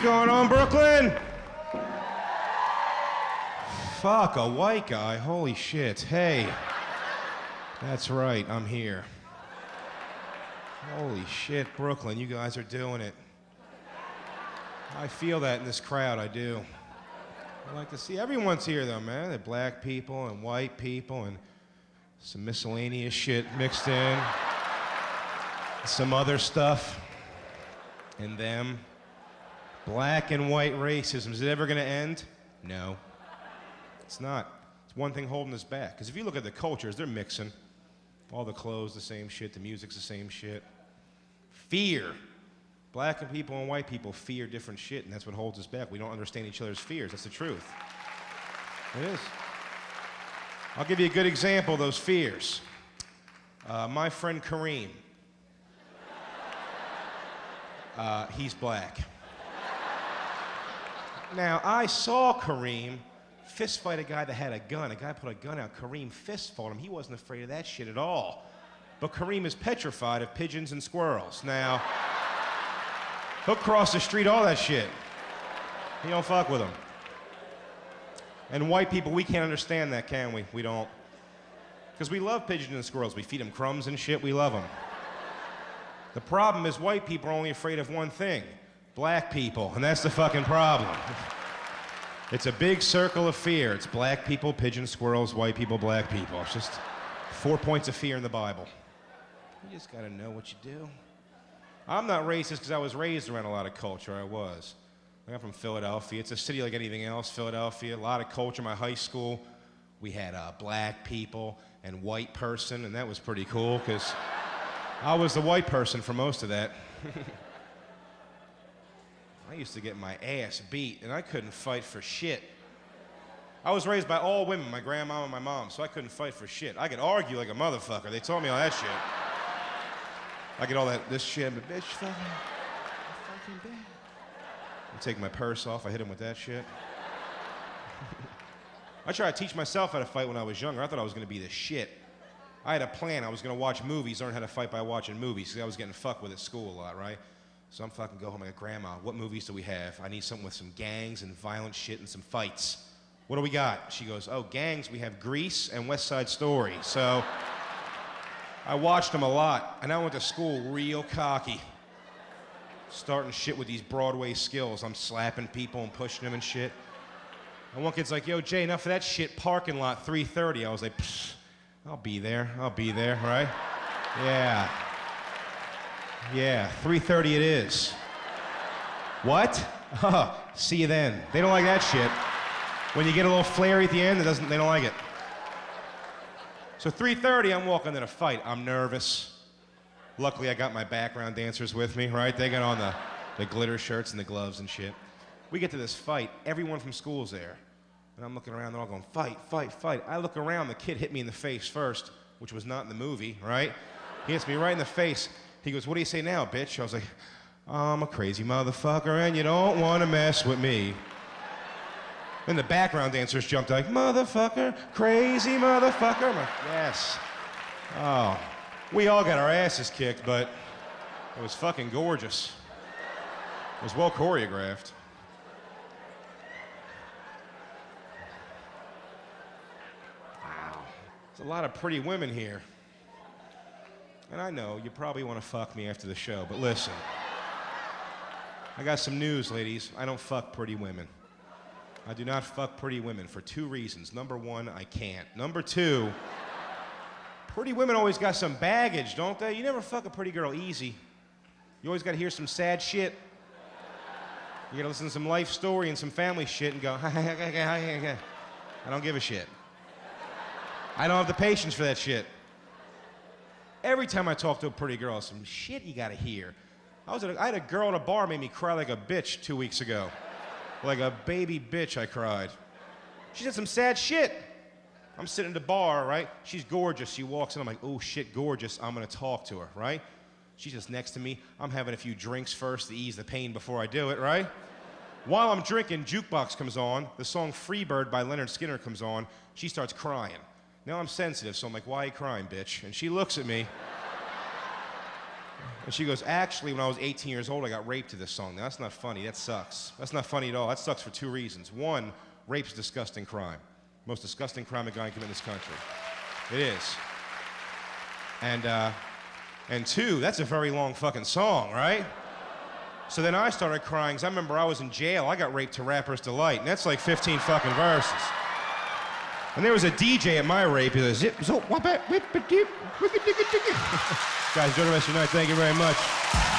What's going on, Brooklyn? Fuck, a white guy. Holy shit. Hey. That's right, I'm here. Holy shit, Brooklyn, you guys are doing it. I feel that in this crowd, I do. I like to see everyone's here though, man. The black people and white people and some miscellaneous shit mixed in. Some other stuff. And them. Black and white racism. Is it ever gonna end? No. It's not. It's one thing holding us back. Because if you look at the cultures, they're mixing. All the clothes, the same shit. The music's the same shit. Fear. Black and people and white people fear different shit, and that's what holds us back. We don't understand each other's fears. That's the truth. It is. I'll give you a good example of those fears. Uh, my friend Kareem. Uh, he's black. Now, I saw Kareem fist fight a guy that had a gun. A guy put a gun out. Kareem fist fought him. He wasn't afraid of that shit at all. But Kareem is petrified of pigeons and squirrels. Now, he'll cross the street, all that shit. He don't fuck with them. And white people, we can't understand that, can we? We don't. Because we love pigeons and squirrels. We feed them crumbs and shit. We love them. The problem is white people are only afraid of one thing black people. And that's the fucking problem. It's a big circle of fear. It's black people, pigeon squirrels, white people, black people. It's just four points of fear in the Bible. You just gotta know what you do. I'm not racist because I was raised around a lot of culture. I was. I'm from Philadelphia. It's a city like anything else, Philadelphia. A lot of culture. My high school, we had uh, black people and white person, and that was pretty cool because I was the white person for most of that. I used to get my ass beat, and I couldn't fight for shit. I was raised by all women, my grandma and my mom, so I couldn't fight for shit. I could argue like a motherfucker. They taught me all that shit. I get all that this shit, but bitch, fucking, fucking bad. I take my purse off. I hit him with that shit. I tried to teach myself how to fight when I was younger. I thought I was to be the shit. I had a plan. I was going to watch movies, learn how to fight by watching movies, because I was getting fucked with at school a lot, right? So I'm fucking go home. I go, Grandma, what movies do we have? I need something with some gangs and violent shit and some fights. What do we got? She goes, Oh, gangs, we have Grease and West Side Story. So I watched them a lot, and I went to school real cocky. Starting shit with these Broadway skills. I'm slapping people and pushing them and shit. And one kid's like, Yo, Jay, enough of that shit. Parking lot 3:30. I was like, I'll be there. I'll be there, right? Yeah. Yeah, 3:30 it is. What? See you then. They don't like that shit. When you get a little flary at the end, it doesn't, they don't like it. So 3:30, I'm walking in a fight. I'm nervous. Luckily, I got my background dancers with me, right? They got on the, the glitter shirts and the gloves and shit. We get to this fight. Everyone from school's there. And I'm looking around, they're all going, fight, fight, fight. I look around, the kid hit me in the face first, which was not in the movie, right? He hits me right in the face. He goes, What do you say now, bitch? I was like, I'm a crazy motherfucker, and you don't want to mess with me. Then the background dancers jumped like, Motherfucker, crazy motherfucker. Like, Yes. Oh, we all got our asses kicked, but it was fucking gorgeous. It was well choreographed. Wow. There's a lot of pretty women here. And I know you probably want to fuck me after the show, but listen. I got some news, ladies. I don't fuck pretty women. I do not fuck pretty women for two reasons. Number one, I can't. Number two, pretty women always got some baggage, don't they? You never fuck a pretty girl easy. You always got to hear some sad shit. You got to listen to some life story and some family shit and go, I don't give a shit. I don't have the patience for that shit. Every time I talk to a pretty girl, some shit you gotta hear. I, was at a, I had a girl at a bar made me cry like a bitch two weeks ago. Like a baby bitch, I cried. She said some sad shit. I'm sitting at the bar, right? She's gorgeous. She walks in, I'm like, oh shit, gorgeous. I'm gonna talk to her, right? She's just next to me. I'm having a few drinks first to ease the pain before I do it, right? While I'm drinking, jukebox comes on. The song Freebird by Lynyrd Skynyrd comes on. She starts crying. Now I'm sensitive, so I'm like, why are you crying, bitch? And she looks at me. And she goes, Actually, when I was 18 years old, I got raped to this song. Now, that's not funny. That sucks. That's not funny at all. That sucks for two reasons. One, rape's a disgusting crime. Most disgusting crime a guy can commit in this country. It is. And, uh, and two, that's a very long fucking song, right? So then I started crying because I remember I was in jail. I got raped to Rapper's Delight, and that's like 15 fucking verses. And there was a DJ at my rape. He goes, zip, zo, wap, whip, a dip, wicked, digga, digga. Guys, enjoy the rest of your night. Thank you very much.